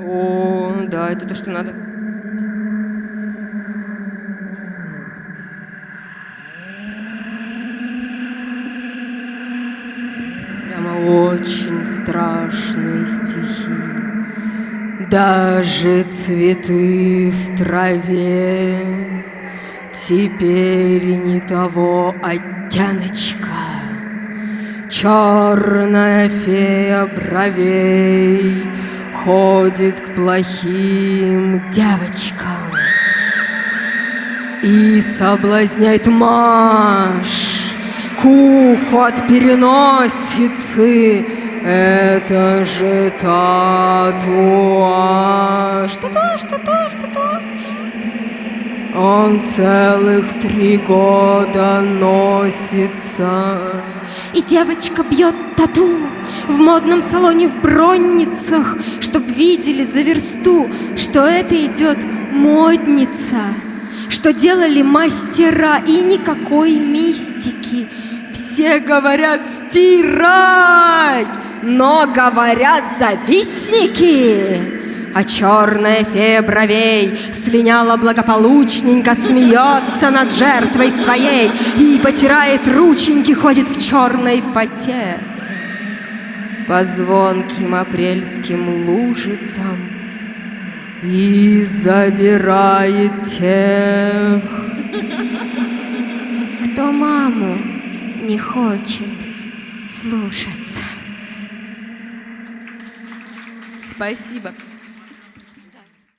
О, да, это то, что надо. Прямо очень страшные стихи. Даже цветы в траве Теперь не того оттеночка. Черная фея бровей Ходит к плохим девочкам И соблазняет Маш К уху от переносицы. Это же татуаж. Татуаж, татуаж, татуаж. Он целых три года носится. И девочка бьет тату в модном салоне в бронницах, чтоб видели за версту, что это идет модница, что делали мастера и никакой мистики. Все говорят «стирай», но говорят «завистники». А черная фея бровей слиняла благополучненько, смеется над жертвой своей и потирает рученьки, ходит в черной фате по звонким апрельским лужицам и забирает тех, кто маму не хочет слушаться. Спасибо.